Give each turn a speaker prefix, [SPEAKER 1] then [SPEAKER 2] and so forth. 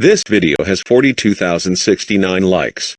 [SPEAKER 1] This video has 42,069 likes.